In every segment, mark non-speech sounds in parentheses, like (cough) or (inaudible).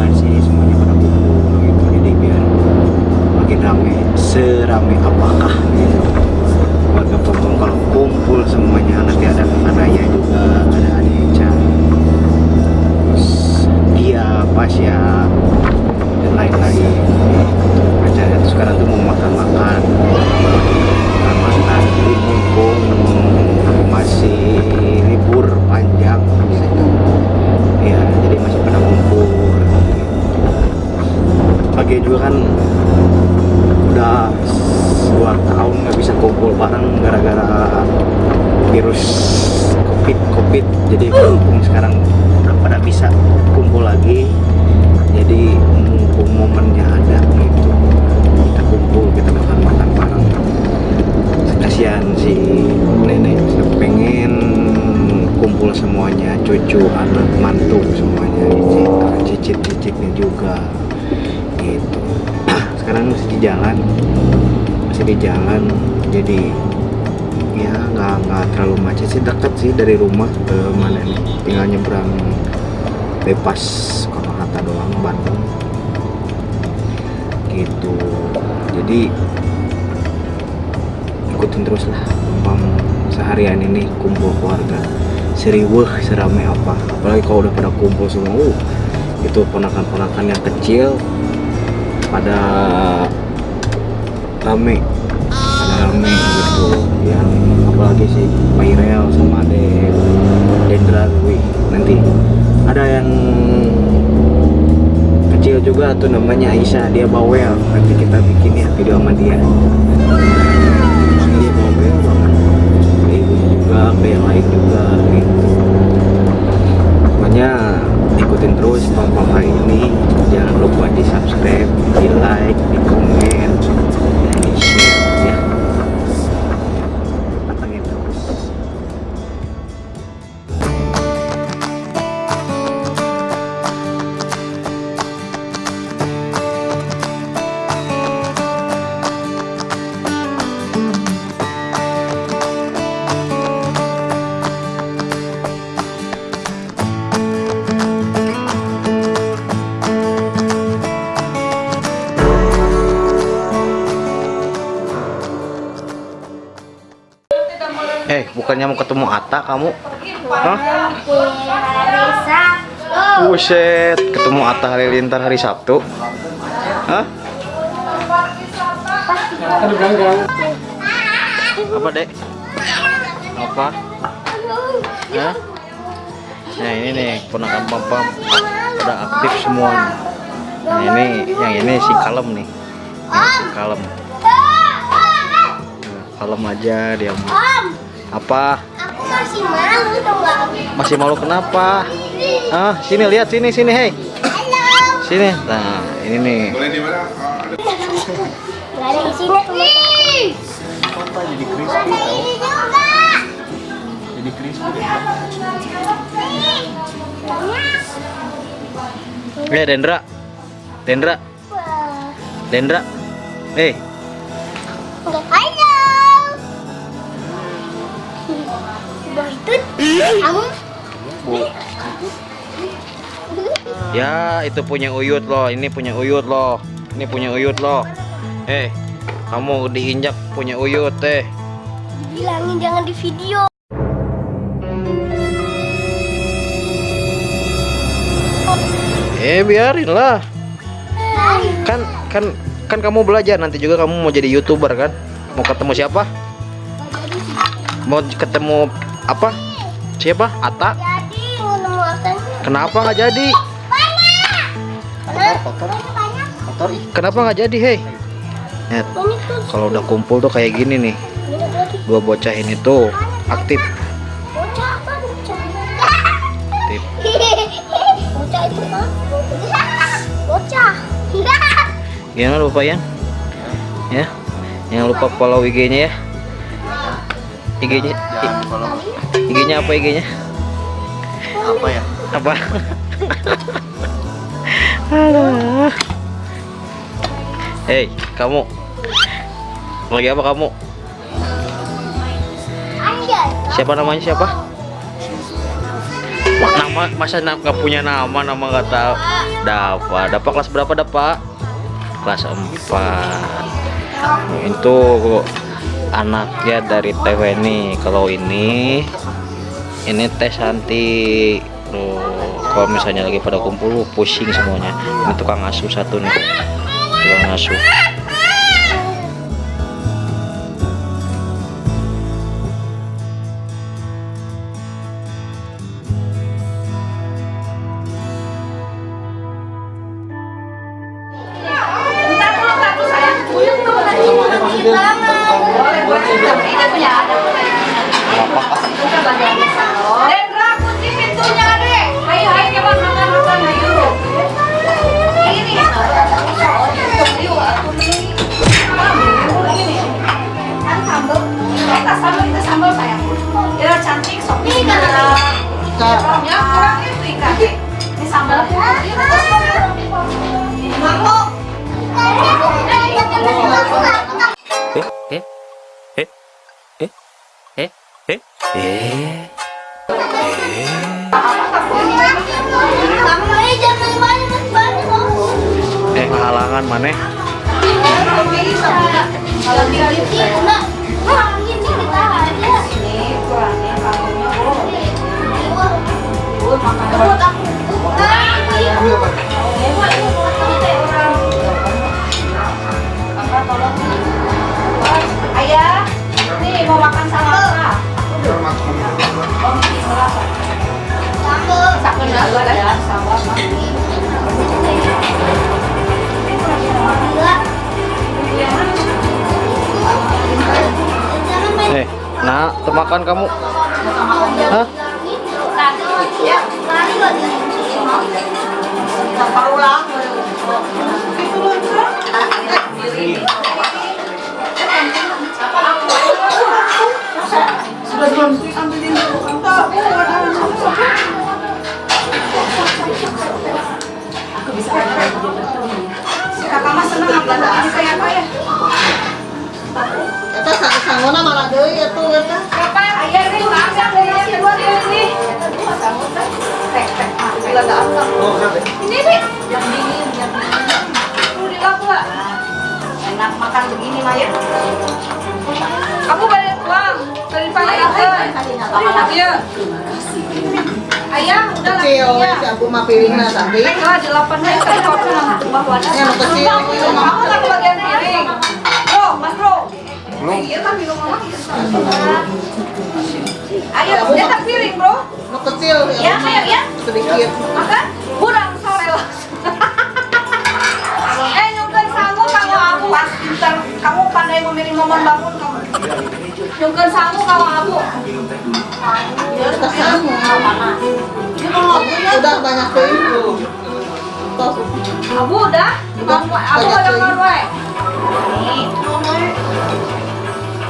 apaan sih semuanya pada kumpul gitu. Jadi biar makin rame serame. Apakah gitu warga Pompong kalau kumpul semuanya nanti ada anaknya juga ada Aneca terus dia pas ya dan lain-lain. Acaranya itu sekarang tuh mau makan-makan. Makan-makan jadi masih libur panjang. Pagi juga kan udah dua tahun nggak bisa kumpul bareng gara-gara virus covid covid. Jadi mumpung sekarang udah pada bisa kumpul lagi. Jadi mumpung momennya ada gitu kita kumpul kita makan makan bareng. Kasihan si nenek pengen kumpul semuanya cucu anak mantu semuanya gitu cicit cicitnya juga gitu. (clears throat) Sekarang masih di jalan. Masih di jalan. Jadi ya nggak nggak terlalu macet sih. Dekat sih dari rumah ke mana nih? Tinggal nyebrang bebas Soekarno Hatta doang Bandung. Gitu. Jadi ikutin terus lah. Pam seharian ini kumpul keluarga. Seriweh serame apa. Apalagi kalau udah pada kumpul semua uh, itu ponakan-ponakan yang kecil pada rame. Pada rame gitu. Yang apalagi sih Pak Irel sama Ade Dendra wih nanti ada yang kecil juga tuh namanya Aisyah dia bawel. Nanti kita bikin ya video sama dia. Dia bawel banget. Ibunya juga lain juga gitu makanya ikutin terus pam-pam hari ini Hah? Buset, ketemu Atta Halilintar hari Sabtu. Hah? Apa, Dek? Apa? Hah? Nah, ini nih ponakan pam udah aktif semua. Nah, ini yang ini si kalem nih. Ini si kalem. Nah, kalem aja dia Apa? Masih malu tau gak? Masih malu kenapa? Ah, sini lihat sini sini, hei. Halo. Sini. Nah, ini nih. Gak ada di sini. Apa jadi crispy tau? Ini juga. Jadi crispy. Eh, Dendra. Dendra. Dendra. Eh, Enggak ya itu punya Uyut loh. Ini punya Uyut loh. Ini punya Uyut loh. Eh, kamu diinjak punya Uyut eh. Bilangin jangan di video. Eh, biarin lah. Kan kan kan kamu belajar nanti juga kamu mau jadi YouTuber kan? Mau ketemu siapa? Mau ketemu apa? Siapa? Ata? Jadi akan Kenapa nggak jadi? banyak. Kenapa nggak jadi, hei? Ya, kalau udah kumpul tuh kayak gini nih. Dua bocah ini tuh aktif. Bocah apa bocah? Aktif. (laughs) Bocah itu kan? Bocah. (laughs) Gimana lupa Yan? Ya. Jangan lupa follow IG-nya ya. IG-nya IG-nya apa IG-nya? apa ya Apa? Aduh. Hei, kamu. Lagi apa kamu? Siapa namanya siapa? Nama masa nggak punya nama nama nggak tahu. Dapa, Dapa kelas berapa Dapa? Kelas 4 itu anaknya dari Teh Weni kalau ini ini Teh Santi. Tuh, kalau misalnya lagi pada kumpul pusing semuanya. Ini tukang asuh satu nih. Tukang asuh eh eh eh halangan maneh ini kurangnya kalungnya. Buat aku. Nah temakan kamu. Hah? Kakak mah seneng apa? Kayak apa ya? Eta sang- sanggona malah deui atuh eta. Kakak, ayah nih makan dari nasi buat ini. Tek tek, ah, bila ada apa? Ini nih, yang dingin, yang dingin. Dilap nggak? Enak makan begini Maya. Kamu banyak uang dari pagi Iya. Ayah, udah lah. Kecil Iya. si Abu mah piringna tapi. Nek lah delapan nama tumbah wadah. Yang kecil itu. Kamu lagi bagian Iya kan minum mama. Ayo, dia tak piring, Bro. Nu kecil Ya, ayo ya. sedikit. Makan. Kurang sore lah. eh, nyungkeun sangu kamu abu. Pas pintar. Kamu pandai memilih momen bangun kamu. Nyungkeun sangu kamu abu. Kita sangu. Udah banyak. Tos. Abu udah? Abu ada we.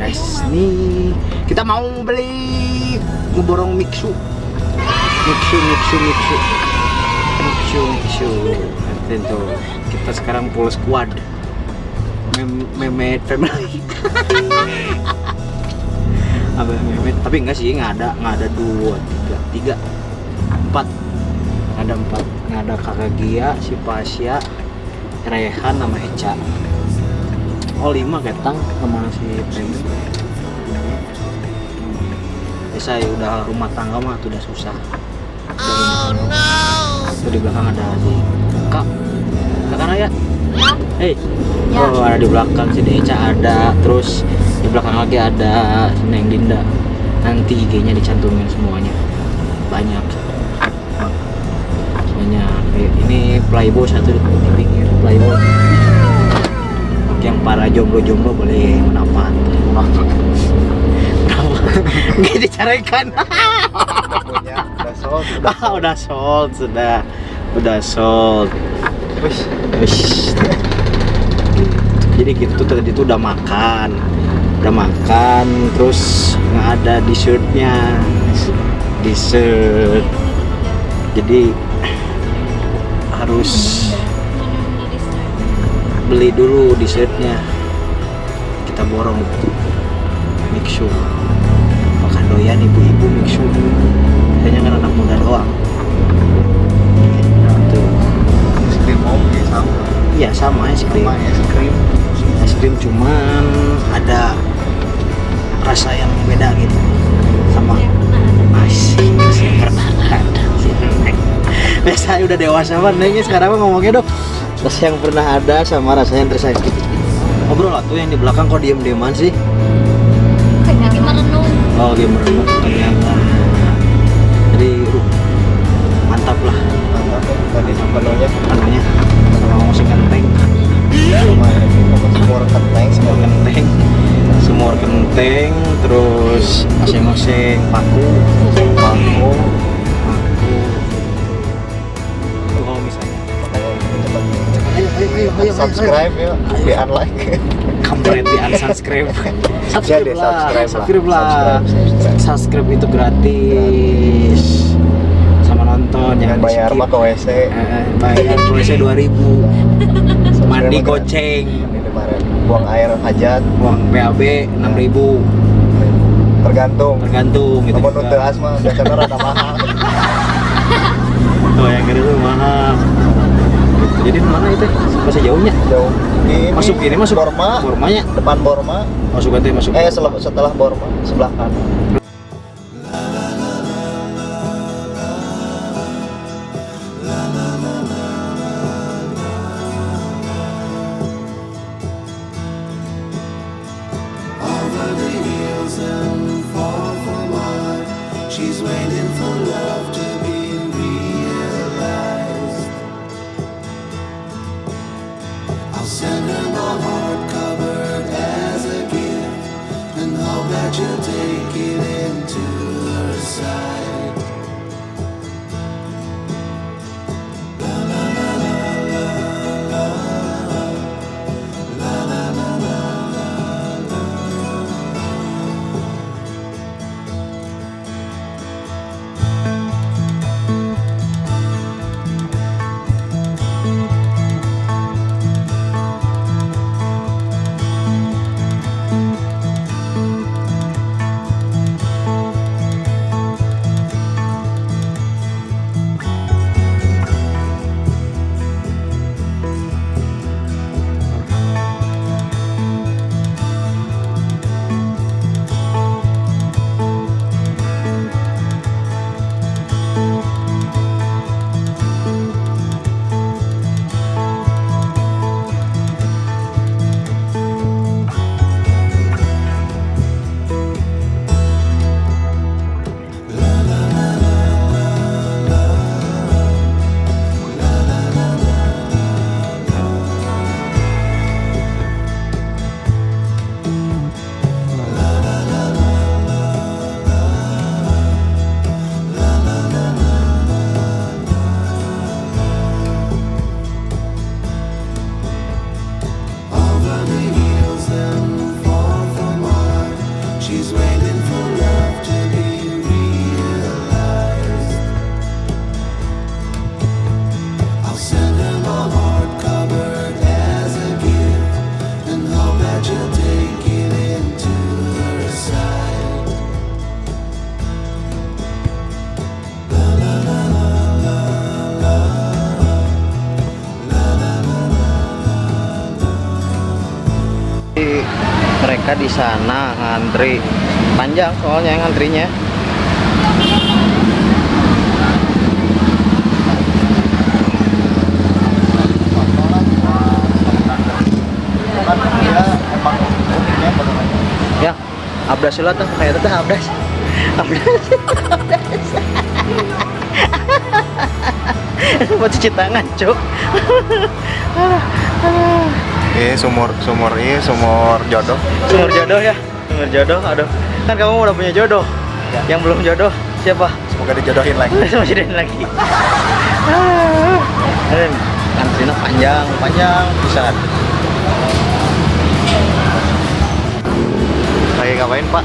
guys nih. Kita mau beli ngeborong mixu mixu mixu mixu mixu mixu tentu kita sekarang full squad. Mem memet family. (laughs) Abah memet tapi enggak sih nggak ada nggak ada dua tiga tiga empat. Ada empat. Nggak ada kakak Gia si Pasya Rehan sama Eca oh lima ketang sama si Premi bisa ya udah rumah tangga mah tuh udah susah. Oh no. Tuh di belakang ada si kak. Kakak Raya. Hei, oh ada di belakang si Deca ada, terus di belakang lagi ada si Neng Dinda. Nanti IG-nya dicantumin semuanya, banyak, banyak. Ini playboy satu di pinggir. Playboy yang para jomblo-jomblo boleh menapat Nggak dicarikan punya udah sold ah, udah sold sudah. Udah sold. Wish. Jadi gitu tadi tuh udah makan, udah makan, terus nggak ada dessertnya, dessert. Jadi harus beli dulu dessertnya. Kita borong mixu. Makan doyan ibu-ibu mixu. Kayaknya kan anak muda doang. Tuh. Es krim om ya sama. Iya sama es krim. Sama es krim. es krim cuman ada rasa yang beda gitu sama masih masih pernah ada (laughs) sih Neng. biasa udah dewasa banget nengnya sekarang mah ngomongnya dok rasa yang pernah ada sama rasa yang tersayang ngobrol lah tuh yang di belakang kok diem dieman sih Lagi merenung. oh dia merenung ternyata. Jadi uh, mantap lah. Mantap. Tadi menunya anunya. Sama musik kenteng sama ini sama semur kenteng semur semur kenteng kenteng terus paku paku paku ayo ayo ayo ayo. Subscribe ya di unlike. Kampret di unsubscribe. (laughs) Subscribe lah subscribe lah. subscribe lah. Subscribe, subscribe. subscribe itu gratis. Sama nonton yang jangan bayar mah ke WC Eh, bayar tulisnya 2000 Subscribe mandi mah goceng. Buang air hajat. Uang BAB 6000 tergantung. Tergantung gitu Namun untuk asma biasanya rada mahal oh yang gede tuh mahal. Jadi mana itu? Masih jauhnya? Jauh. Ini masuk ini masuk Borma. Bormanya? Depan Borma. Masuk nanti masuk. Eh setelah, setelah Borma sebelah kanan di sana ngantri. Panjang soalnya ngantrinya. Ya abdas lah tuh kayak itu abdas abdas mau cuci tangan cuk (laughs) ini sumur sumur ini sumur jodoh sumur jodoh ya sumur jodoh aduh kan kamu udah punya jodoh yang belum jodoh siapa semoga dijodohin lagi (laughs) masih lagi (laughs) Ah. Dan antrinya panjang, panjang bisa. Lagi ngapain Pak?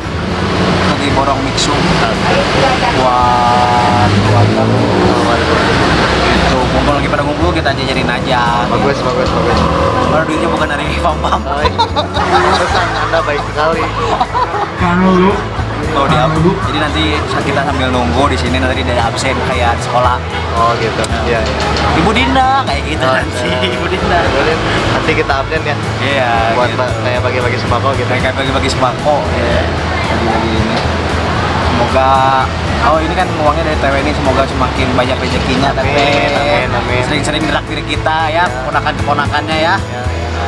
Lagi borong mixu buat keluarga. Itu ngumpul lagi pada ngumpul kita jajarin aja. Bagus, bagus, bagus. Baru duitnya bukan dari pam-pam. Oh, iya. Pesan Anda baik sekali. Oh, di Jadi nanti kita sambil nunggu di sini nanti dari absen kayak di sekolah. Oh gitu. Iya. iya. Ibu Dinda kayak gitu Oh, nanti. iya. Ibu Dinda. Boleh. Nanti kita update ya. Iya. Buat gitu. kayak bagi-bagi sembako gitu. kayak bagi-bagi sembako ya bagi-bagi ini semoga oh ini kan uangnya dari TW ini semoga semakin banyak rezekinya Amin, amin. sering-sering gerak diri kita ya keponakan keponakannya ya Ya,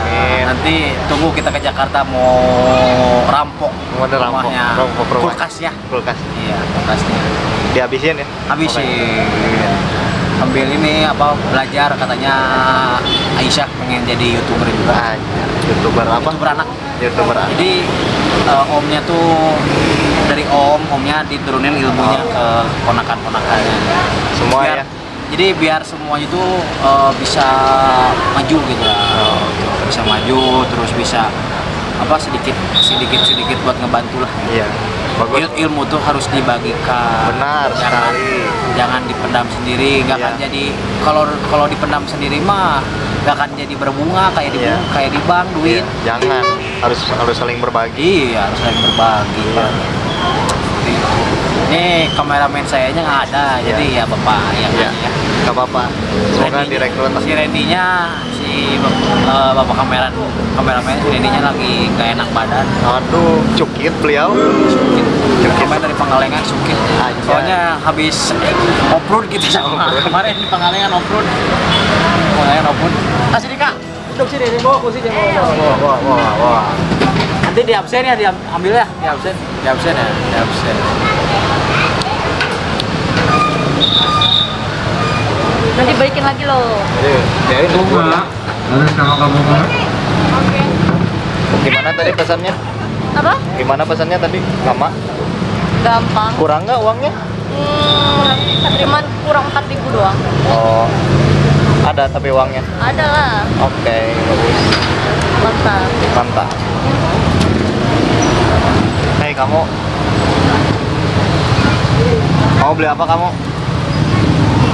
ya. Amin. nanti tunggu kita ke Jakarta mau rampok Mau ada rampok, rumahnya rampok rumah. kulkasnya Kulkas. iya kulkasnya Dihabisin ya? habisin sambil ini apa belajar katanya Aisyah pengen jadi youtuber juga Ah, youtuber apa? youtuber anak Youtuber? Jadi eh, omnya tuh dari om, omnya diturunin ilmunya ke ponakan-ponakannya. Semua Biar- ya? Jadi biar semuanya itu eh, bisa maju gitu lah. Bisa maju, terus bisa apa sedikit sedikit sedikit buat ngebantu lah. Iya. Bagus. Il- ilmu tuh harus dibagikan. Benar jangan, sekali. Jangan dipendam sendiri, nggak akan Iya. jadi kalau kalau dipendam sendiri mah nggak akan jadi berbunga kayak di Iya. kayak di bank duit. Iya, Jangan. Harus harus saling berbagi. Iya, harus saling berbagi. Iya. Itu. Ini kameramen sayanya nggak ada, Iya. jadi ya bapak yang Iya. ya. Gak apa-apa. Semoga direkrut. Si Randy-nya, si eh, bapak kameramen, kameramen si Randy-nya lagi nggak enak badan. Aduh, cukit beliau. Sukit. Sukit. Kemarin dari Pangalengan sukit. Aja. Soalnya habis off-road gitu sama (laughs) kemarin di Pangalengan off-road. Pangalengan off-road. Kasih Dika. Duduk sini, di bawah kursi jangan Wah, wah, wah, wah. Nanti di absen ya, diambil ya, di absen, di absen ya, di absen. Nanti balikin lagi loh. Jadi, jadi tunggu dulu. Harus sama kamu? Oke. Gimana tadi pesannya? Apa? Gimana pesannya tadi? Lama? Gampang. Kurang nggak uangnya? Hmm, cuman kurang 4000 doang. Oh, ada tapi uangnya. Ada lah. Oke, bagus. Mantap. Mantap. Kamu, mau beli apa kamu?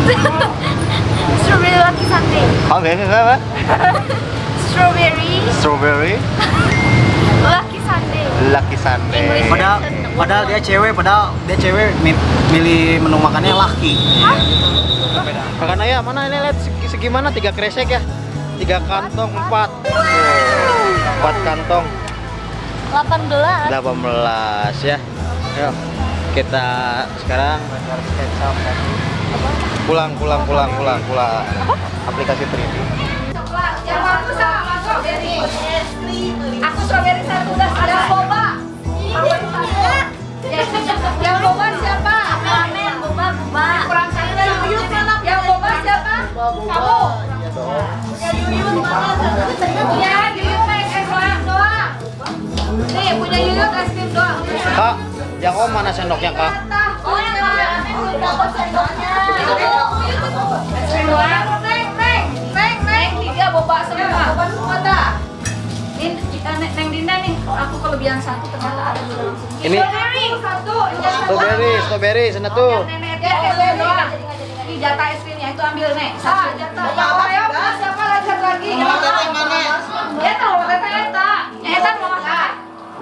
(laughs) Strawberry lucky sundae. Oke, apa? (laughs) Strawberry Strawberry (laughs) lucky sundae. Lucky Sunday. Padahal, padahal dia cewek, padahal dia cewek mi- milih menu makannya laki. Kakak Naya, mana ini lihat segi, segimana? Tiga kresek ya? Tiga kantong, empat. Oh, empat kantong, 18. 18 ya. Yuk, kita sekarang pulang, pulang, pulang, pulang, pulang. Aplikasi 3D. Yang aku sama strawberry. Aku strawberry satu udah ada boba. Yang boba siapa? Ramen, boba, boba. Kurang satu dan Yuyut mana? Yang boba siapa? Kamu. Ya Yuyut mana? Ya Yuyut Nih punya Yuyut es krim doang. Kak, yang om mana sendoknya kak? Oh ya Kak. dapat sendoknya. Es krim doang. Neng, neng, neng, neng. Tiga boba semua. Boba semua dah. Ini kita neng Dinda nih. Aku kelebihan satu ternyata ada langsung. Ini- Strawberry satu. Strawberry, strawberry, sana tuh. Nenek dia es krim doang. Ini jatah es krimnya itu ambil nek. Satu. jatah. Ya? Siapa lagi lagi? Mau teteh mana? Ya tahu teteh eta. Ya eta mau makan.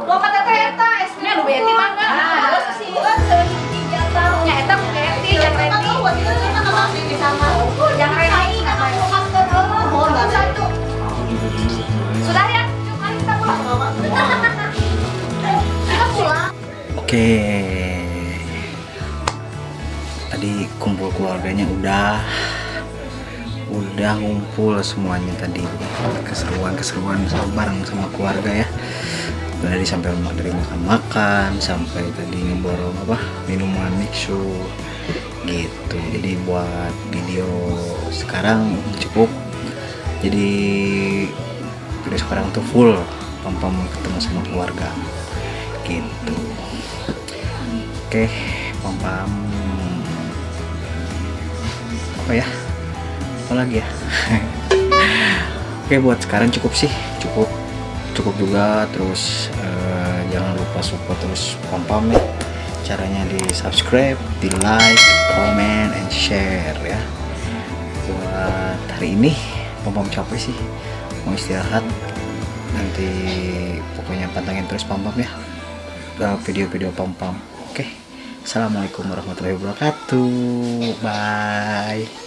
Mau kata teteh eta es krimnya lu beti mangga. Terus sih jatah. Ya eta beti yang ready. Yang ready. Satu. Sudah ya? Yuk, mari kita pulang. Kita pulang. Oke. Tadi kumpul keluarganya udah udah ngumpul semuanya tadi keseruan-keseruan bareng sama keluarga ya dari sampai dari makan makan sampai tadi ngeborong apa minuman mixu gitu. Jadi buat video sekarang cukup. Jadi video sekarang tuh full pam pam ketemu sama keluarga gitu. Oke pam pam apa ya? Apalagi ya? (laughs) Oke buat sekarang cukup sih cukup cukup juga terus eh, jangan lupa support terus pam pam ya caranya di subscribe di like comment and share ya. Buat hari ini pam pam capek sih mau istirahat. Nanti pokoknya pantengin terus pam pam ya Uh, video-video pam pam. Oke assalamualaikum warahmatullahi wabarakatuh. Bye